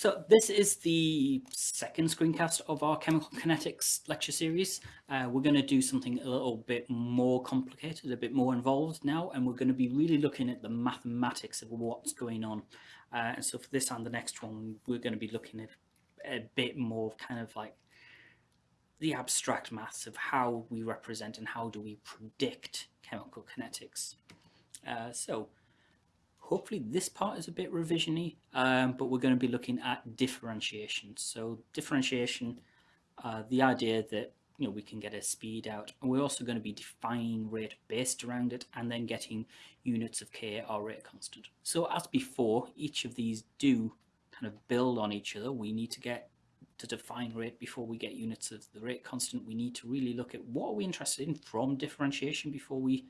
So this is the second screencast of our chemical kinetics lecture series. Uh, we're going to do something a little bit more complicated, a bit more involved now, and we're going to be really looking at the mathematics of what's going on. Uh, and so for this and the next one, we're going to be looking at a bit more kind of like the abstract maths of how we represent and how do we predict chemical kinetics. Uh, so hopefully this part is a bit revisiony, um, but we're going to be looking at differentiation. So differentiation, uh, the idea that you know we can get a speed out, and we're also going to be defining rate based around it, and then getting units of k or rate constant. So as before, each of these do kind of build on each other. We need to get to define rate before we get units of the rate constant. We need to really look at what are we interested in from differentiation before we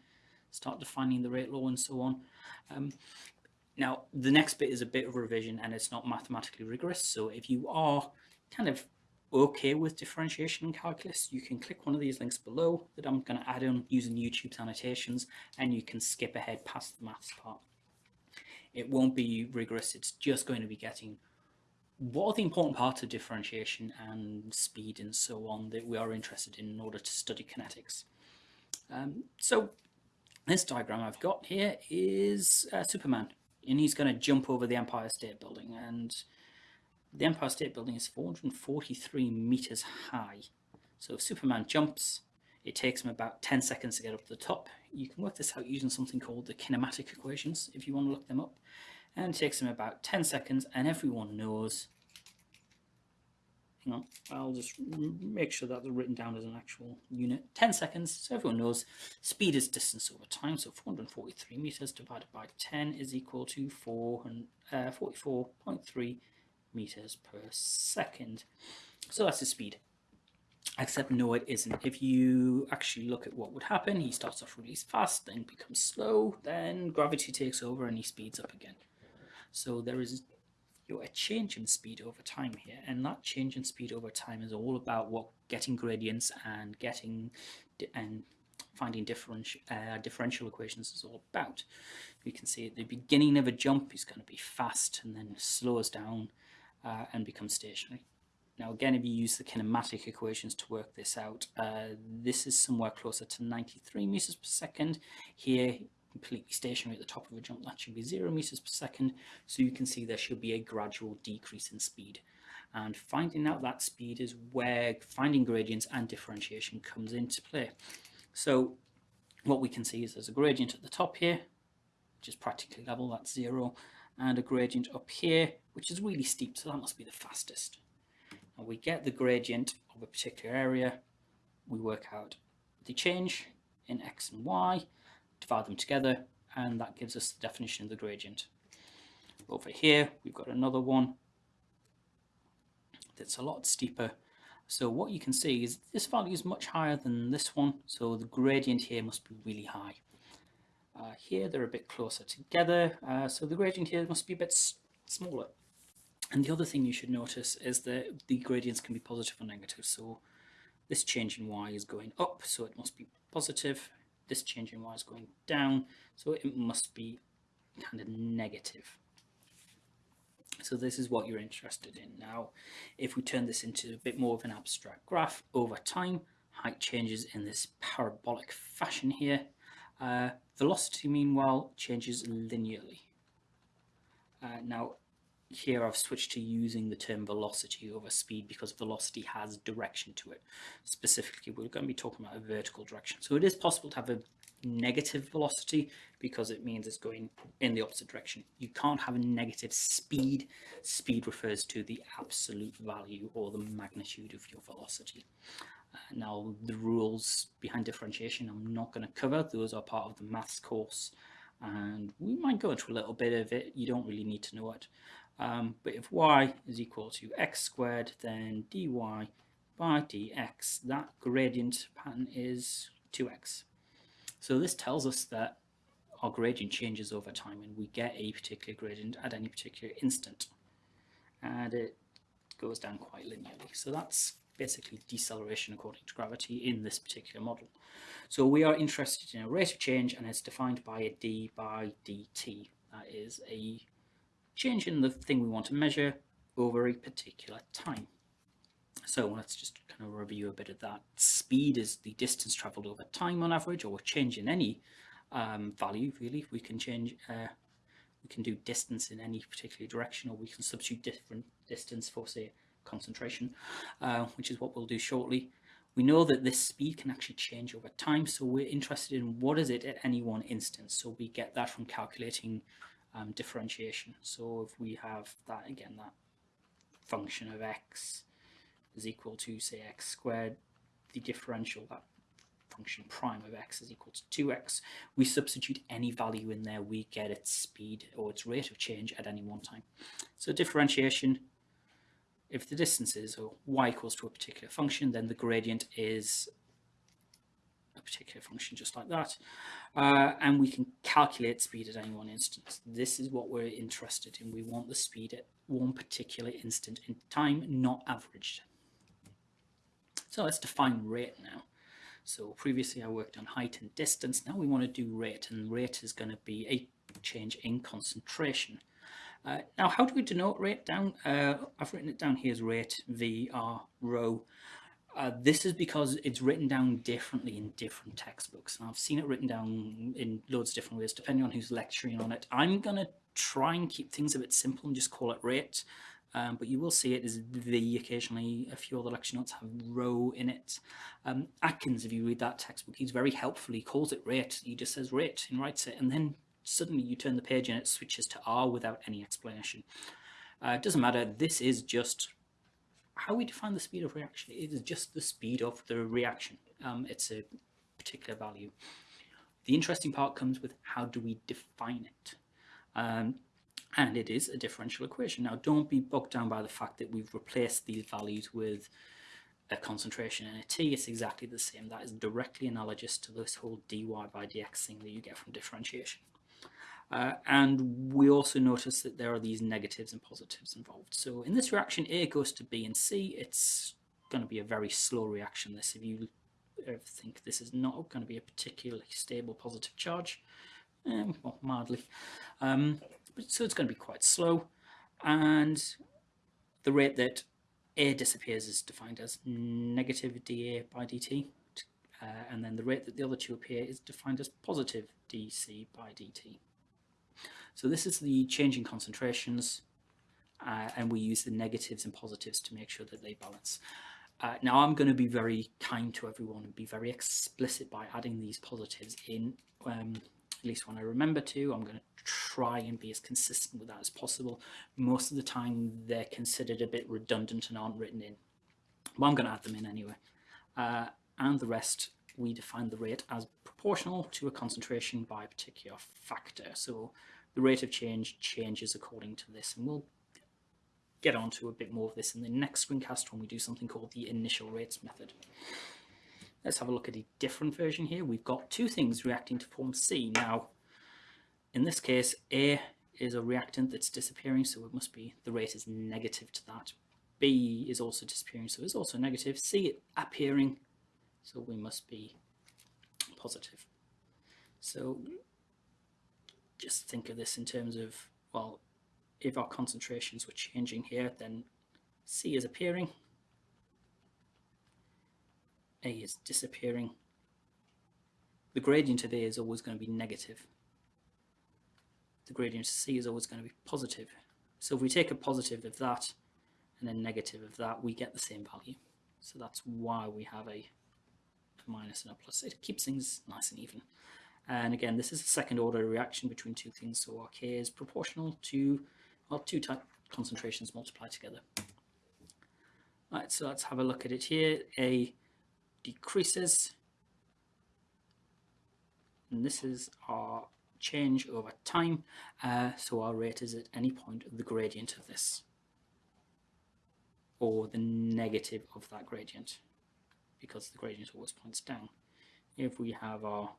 start defining the rate law and so on. Um, now, the next bit is a bit of revision and it's not mathematically rigorous. So if you are kind of okay with differentiation and calculus, you can click one of these links below that I'm going to add in using YouTube's annotations and you can skip ahead past the maths part. It won't be rigorous, it's just going to be getting what are the important parts of differentiation and speed and so on that we are interested in in order to study kinetics. Um, so this diagram I've got here is uh, Superman and he's going to jump over the Empire State Building and the Empire State Building is 443 meters high. So if Superman jumps, it takes him about 10 seconds to get up to the top. You can work this out using something called the kinematic equations if you want to look them up and it takes him about 10 seconds and everyone knows on. I'll just make sure that they're written down as an actual unit. 10 seconds so everyone knows speed is distance over time so 443 meters divided by 10 is equal to 4 uh, 44.3 meters per second. So that's the speed. Except no it isn't. If you actually look at what would happen he starts off really fast then becomes slow then gravity takes over and he speeds up again. So there is you know, a change in speed over time here, and that change in speed over time is all about what getting gradients and getting and finding differential uh, differential equations is all about. You can see at the beginning of a jump is going to be fast and then slows down uh, and becomes stationary. Now again, if you use the kinematic equations to work this out, uh, this is somewhere closer to 93 meters per second. Here completely stationary at the top of a jump, that should be zero meters per second. So you can see there should be a gradual decrease in speed. And finding out that speed is where finding gradients and differentiation comes into play. So what we can see is there's a gradient at the top here, which is practically level, that's zero, and a gradient up here, which is really steep, so that must be the fastest. Now we get the gradient of a particular area, we work out the change in x and y, divide them together and that gives us the definition of the gradient. Over here we've got another one that's a lot steeper. So what you can see is this value is much higher than this one, so the gradient here must be really high. Uh, here they're a bit closer together, uh, so the gradient here must be a bit smaller. And the other thing you should notice is that the gradients can be positive or negative. So this change in y is going up, so it must be positive this change in y is going down, so it must be kind of negative. So this is what you're interested in. Now, if we turn this into a bit more of an abstract graph over time, height changes in this parabolic fashion here. Uh, velocity, meanwhile, changes linearly. Uh, now, here I've switched to using the term velocity over speed because velocity has direction to it. Specifically, we're going to be talking about a vertical direction. So it is possible to have a negative velocity because it means it's going in the opposite direction. You can't have a negative speed. Speed refers to the absolute value or the magnitude of your velocity. Uh, now, the rules behind differentiation I'm not going to cover. Those are part of the maths course and we might go into a little bit of it. You don't really need to know it. Um, but if y is equal to x squared, then dy by dx, that gradient pattern is 2x. So this tells us that our gradient changes over time and we get a particular gradient at any particular instant. And it goes down quite linearly. So that's basically deceleration according to gravity in this particular model. So we are interested in a rate of change and it's defined by a d by dt. That is a change in the thing we want to measure over a particular time. So let's just kind of review a bit of that. Speed is the distance traveled over time on average, or change in any um, value, really. We can change, uh, we can do distance in any particular direction, or we can substitute different distance for, say, concentration, uh, which is what we'll do shortly. We know that this speed can actually change over time, so we're interested in what is it at any one instance. So we get that from calculating um, differentiation. So if we have that, again, that function of x is equal to, say, x squared, the differential, that function prime of x is equal to 2x, we substitute any value in there, we get its speed or its rate of change at any one time. So differentiation, if the distance is or y equals to a particular function, then the gradient is a particular function just like that. Uh, and we can calculate speed at any one instance. This is what we're interested in. We want the speed at one particular instant in time, not averaged. So let's define rate now. So previously I worked on height and distance. Now we want to do rate and rate is going to be a change in concentration. Uh, now how do we denote rate down? Uh, I've written it down here as rate VR rho. Uh, this is because it's written down differently in different textbooks. And I've seen it written down in loads of different ways, depending on who's lecturing on it. I'm going to try and keep things a bit simple and just call it rate. Um, but you will see it as the occasionally a few other lecture notes have rho in it. Um, Atkins, if you read that textbook, he's very helpful. He calls it rate. He just says rate and writes it. And then suddenly you turn the page and it switches to R without any explanation. Uh, it doesn't matter. This is just how we define the speed of reaction. It is just the speed of the reaction. Um, it's a particular value. The interesting part comes with how do we define it? Um, and it is a differential equation. Now, don't be bogged down by the fact that we've replaced these values with a concentration and a t. It's exactly the same. That is directly analogous to this whole dy by dx thing that you get from differentiation. Uh, and we also notice that there are these negatives and positives involved. So in this reaction, A goes to B and C. It's going to be a very slow reaction. This, if you think this is not going to be a particularly stable positive charge, um, well, mildly. Um, so it's going to be quite slow. And the rate that A disappears is defined as negative dA by dt. Uh, and then the rate that the other two appear is defined as positive dc by dt. So this is the changing concentrations, uh, and we use the negatives and positives to make sure that they balance. Uh, now I'm going to be very kind to everyone and be very explicit by adding these positives in um, at least when I remember to. I'm going to try and be as consistent with that as possible. Most of the time they're considered a bit redundant and aren't written in. But I'm going to add them in anyway. Uh, and the rest, we define the rate as proportional to a concentration by a particular factor. So the rate of change changes according to this. And we'll get on to a bit more of this in the next screencast when we do something called the initial rates method. Let's have a look at a different version here. We've got two things reacting to form C. Now, in this case, A is a reactant that's disappearing, so it must be the rate is negative to that. B is also disappearing, so it's also negative. C appearing, so we must be positive. So just think of this in terms of, well, if our concentrations were changing here, then C is appearing, a is disappearing. The gradient of A is always going to be negative. The gradient of C is always going to be positive. So if we take a positive of that and a negative of that, we get the same value. So that's why we have a, a minus and a plus. It keeps things nice and even. And again, this is a second order reaction between two things. So our K is proportional to, well, two type concentrations multiplied together. Right, so let's have a look at it here. A decreases. And this is our change over time. Uh, so our rate is at any point the gradient of this or the negative of that gradient because the gradient always points down. If we have our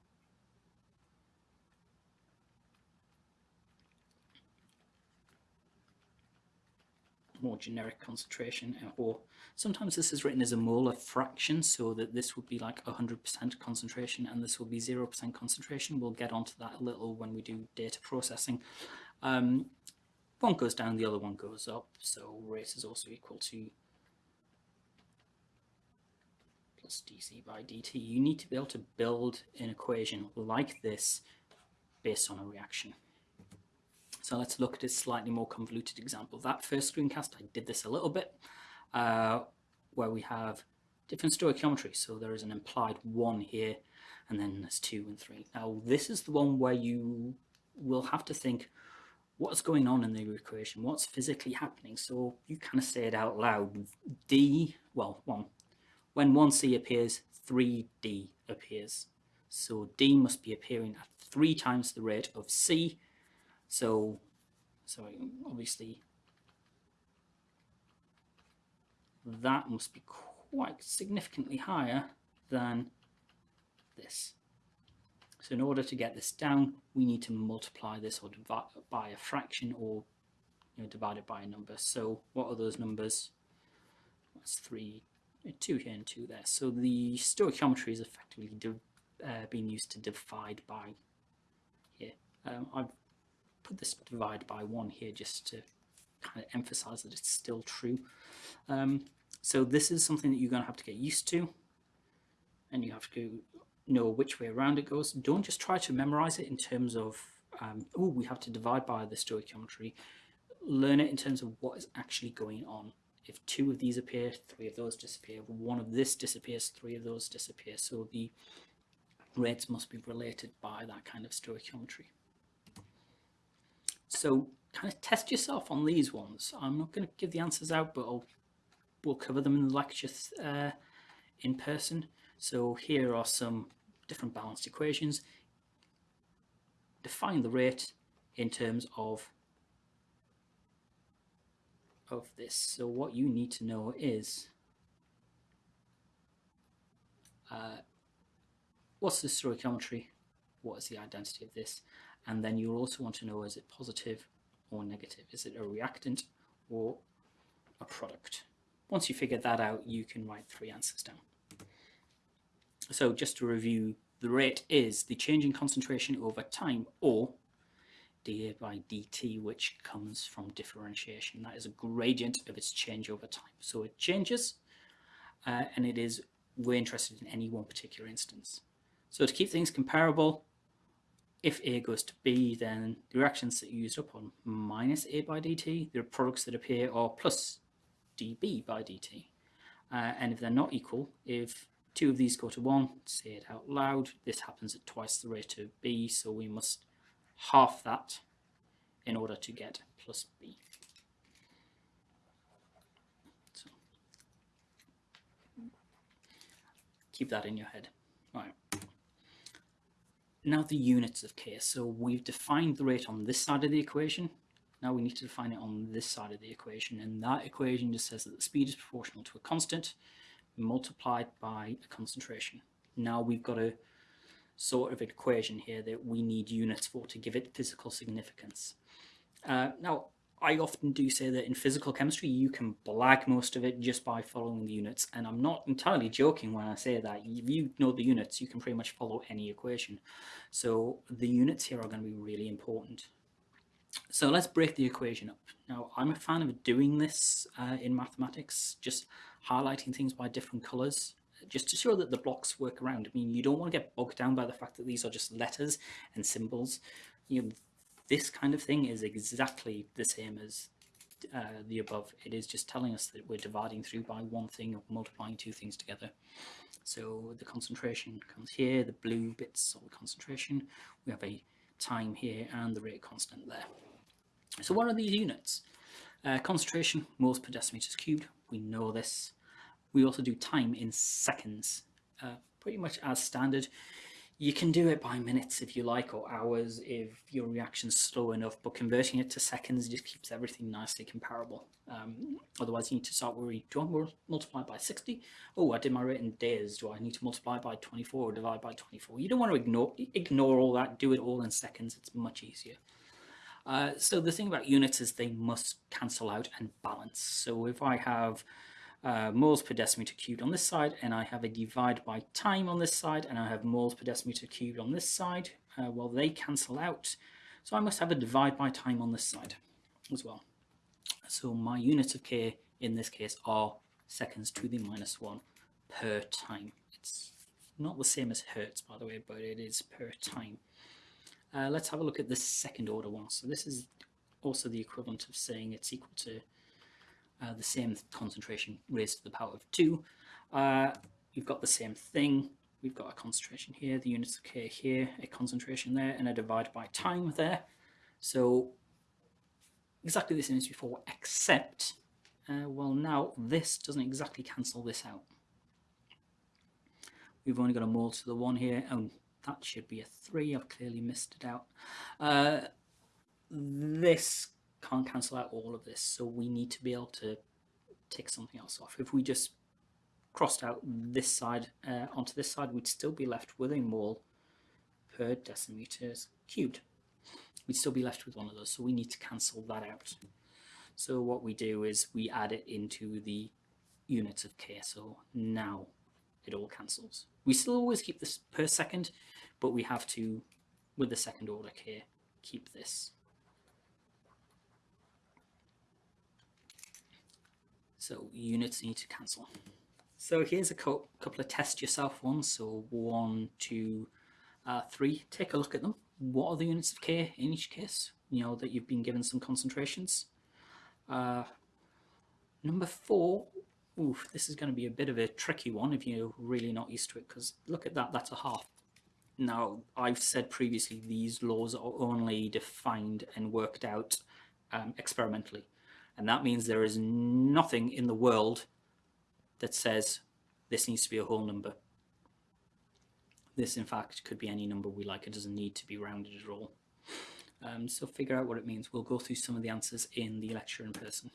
more generic concentration uh, or sometimes this is written as a molar fraction so that this would be like 100% concentration and this will be 0% concentration. We'll get onto that a little when we do data processing. Um, one goes down, the other one goes up. So rate is also equal to plus dc by dt. You need to be able to build an equation like this based on a reaction. So let's look at a slightly more convoluted example. That first screencast, I did this a little bit, uh, where we have different stoichiometry. So there is an implied one here, and then there's two and three. Now this is the one where you will have to think, what's going on in the equation? What's physically happening? So you kind of say it out loud. D, well, one, when 1c appears, 3d appears. So d must be appearing at three times the rate of c. So, so obviously that must be quite significantly higher than this. So in order to get this down, we need to multiply this or divide by a fraction or you know, divide it by a number. So what are those numbers? That's three, two here and two there. So the stoichiometry is effectively uh, being used to divide by here. Um, I've put this divide by one here just to kind of emphasize that it's still true. Um, so this is something that you're going to have to get used to and you have to know which way around it goes. Don't just try to memorize it in terms of, um, oh, we have to divide by the stoichiometry. Learn it in terms of what is actually going on. If two of these appear, three of those disappear. One of this disappears, three of those disappear. So the rates must be related by that kind of stoichiometry. So kind of test yourself on these ones. I'm not going to give the answers out, but I'll, we'll cover them in the lectures uh, in person. So here are some different balanced equations. Define the rate in terms of of this. So what you need to know is uh, what's the stoichiometry, what is the identity of this, and then you'll also want to know is it positive or negative, is it a reactant or a product. Once you figure that out, you can write three answers down. So just to review, the rate is the change in concentration over time or dA by dt, which comes from differentiation. That is a gradient of its change over time. So it changes, uh, and it is, we're interested in any one particular instance. So to keep things comparable, if A goes to B, then the reactions that you used up on minus A by dt, the products that appear are plus dB by dt. Uh, and if they're not equal, if two of these go to one, say it out loud, this happens at twice the rate of B, so we must half that in order to get plus B. So keep that in your head. Right. Now the units of K. So we've defined the rate on this side of the equation. Now we need to define it on this side of the equation. And that equation just says that the speed is proportional to a constant multiplied by a concentration. Now we've got a sort of equation here that we need units for to give it physical significance. Uh, now, I often do say that in physical chemistry, you can blag most of it just by following the units. And I'm not entirely joking when I say that. If you know the units, you can pretty much follow any equation. So the units here are going to be really important. So let's break the equation up. Now, I'm a fan of doing this uh, in mathematics, just highlighting things by different colors, just to show that the blocks work around. I mean, you don't want to get bogged down by the fact that these are just letters and symbols. You know, this kind of thing is exactly the same as uh, the above. It is just telling us that we're dividing through by one thing or multiplying two things together. So the concentration comes here, the blue bits are the concentration. We have a time here and the rate constant there. So what are these units? Uh, concentration, moles per decimeters cubed, we know this. We also do time in seconds, uh, pretty much as standard. You can do it by minutes if you like, or hours if your reaction's slow enough, but converting it to seconds just keeps everything nicely comparable. Um, otherwise, you need to start worrying, do I multiply by 60? Oh, I did my rate in days. Do I need to multiply by 24 or divide by 24? You don't want to ignore, ignore all that, do it all in seconds. It's much easier. Uh, so the thing about units is they must cancel out and balance. So if I have uh, moles per decimeter cubed on this side, and I have a divide by time on this side, and I have moles per decimeter cubed on this side. Uh, well, they cancel out. So I must have a divide by time on this side. as well. So my units of k in this case are seconds to the minus one per time. It's not the same as hertz, by the way, but it is per time. Uh, let's have a look at the second order one. So this is also the equivalent of saying it's equal to uh, the same concentration raised to the power of 2. Uh, you've got the same thing. We've got a concentration here, the units of K here, a concentration there, and a divide by time there. So exactly the same as before, except, uh, well now this doesn't exactly cancel this out. We've only got a mole to the 1 here. Oh, that should be a 3. I've clearly missed it out. Uh, this can't cancel out all of this, so we need to be able to take something else off. If we just crossed out this side uh, onto this side, we'd still be left with a mole per decimeters cubed. We'd still be left with one of those, so we need to cancel that out. So what we do is we add it into the units of k, so now it all cancels. We still always keep this per second, but we have to, with the second order k, keep this. So units need to cancel. So here's a couple of test yourself ones. So one, two, uh, three. Take a look at them. What are the units of K in each case? You know, that you've been given some concentrations. Uh, number four, oof, this is going to be a bit of a tricky one if you're really not used to it, because look at that, that's a half. Now, I've said previously these laws are only defined and worked out um, experimentally. And that means there is nothing in the world that says this needs to be a whole number. This, in fact, could be any number we like. It doesn't need to be rounded at all. Um, so figure out what it means. We'll go through some of the answers in the lecture in person.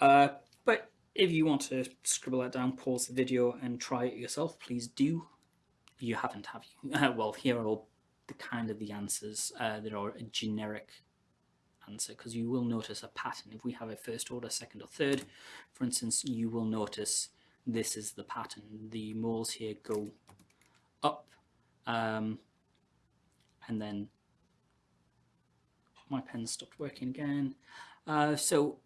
Uh, but if you want to scribble that down, pause the video and try it yourself, please do. You haven't, have you? well, here are all the kind of the answers uh, that are generic answer because you will notice a pattern. If we have a first order, second or third, for instance, you will notice this is the pattern. The moles here go up um, and then my pen stopped working again. Uh, so,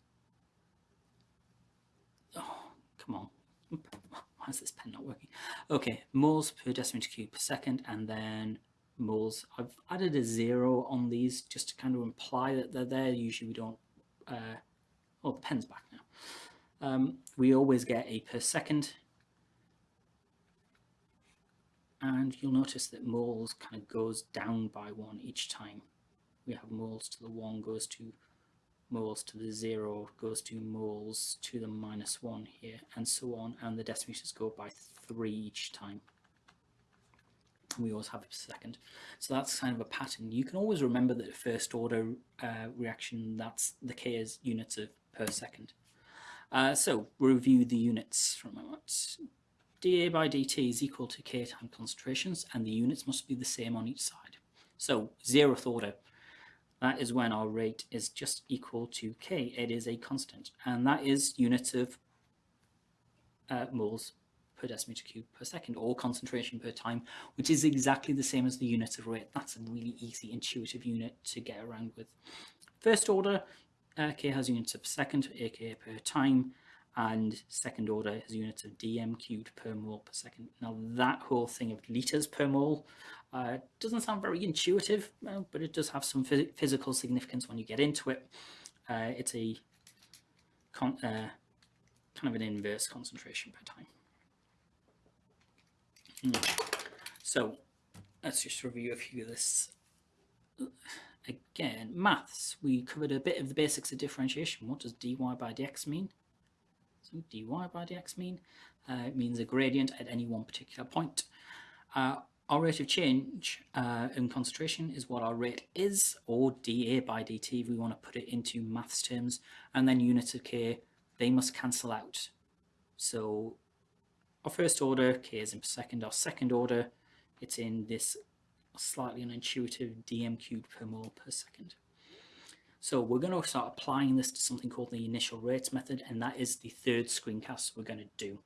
oh, come on. Why is this pen not working? Okay, moles per decimeter cube per second and then moles. I've added a zero on these just to kind of imply that they're there. Usually we don't, uh, oh, the pen's back now. Um, we always get a per second. And you'll notice that moles kind of goes down by one each time. We have moles to the one goes to moles to the zero goes to moles to the minus one here and so on and the decimeters go by three each time we always have a second. So that's kind of a pattern. You can always remember that first order uh, reaction, that's the K is units of per second. Uh, so review the units for a moment. dA by dt is equal to K time concentrations and the units must be the same on each side. So zeroth order, that is when our rate is just equal to K. It is a constant and that is units of uh, moles per decimeter cube per second or concentration per time, which is exactly the same as the unit of rate. That's a really easy, intuitive unit to get around with. First order, uh, K has units of second, aka per time, and second order has units of dm cubed per mole per second. Now that whole thing of liters per mole uh, doesn't sound very intuitive, uh, but it does have some phys physical significance when you get into it. Uh, it's a uh, kind of an inverse concentration per time. Hmm. So let's just review a few of this. Again, maths, we covered a bit of the basics of differentiation. What does dy by dx mean? So dy by dx mean? Uh, it means a gradient at any one particular point. Uh, our rate of change uh, in concentration is what our rate is, or dA by dt if we want to put it into maths terms, and then units of k, they must cancel out. So our first order, k is in per second. Our second order, it's in this slightly unintuitive dm cubed per mole per second. So we're going to start applying this to something called the initial rates method, and that is the third screencast we're going to do.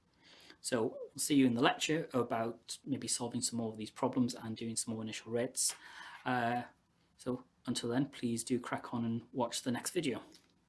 So we'll see you in the lecture about maybe solving some more of these problems and doing some more initial rates. Uh, so until then, please do crack on and watch the next video.